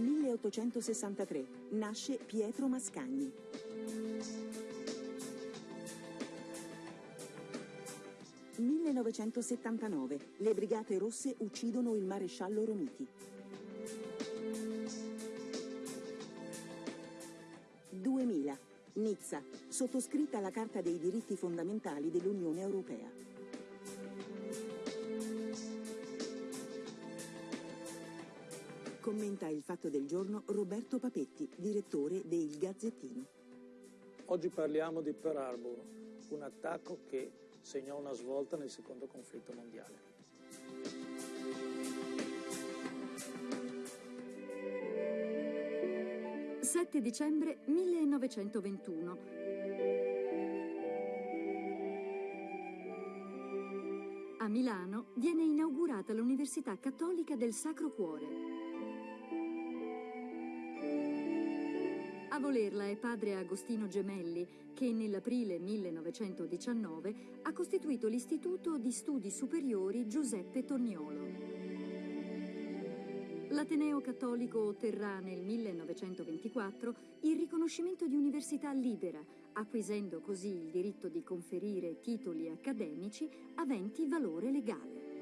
1863. Nasce Pietro Mascagni. «1979. Le Brigate Rosse uccidono il maresciallo Romiti». 2000. Nizza. Sottoscritta la Carta dei diritti fondamentali dell'Unione Europea. Commenta il fatto del giorno Roberto Papetti, direttore de Il Gazzettino. Oggi parliamo di Pearl Harbor, un attacco che segnò una svolta nel secondo conflitto mondiale. «7 dicembre 1921. A Milano viene inaugurata l'Università Cattolica del Sacro Cuore. A volerla è padre Agostino Gemelli, che nell'aprile 1919 ha costituito l'Istituto di Studi Superiori Giuseppe Torniolo. L'Ateneo Cattolico otterrà nel 1924 il riconoscimento di università libera, acquisendo così il diritto di conferire titoli accademici aventi valore legale.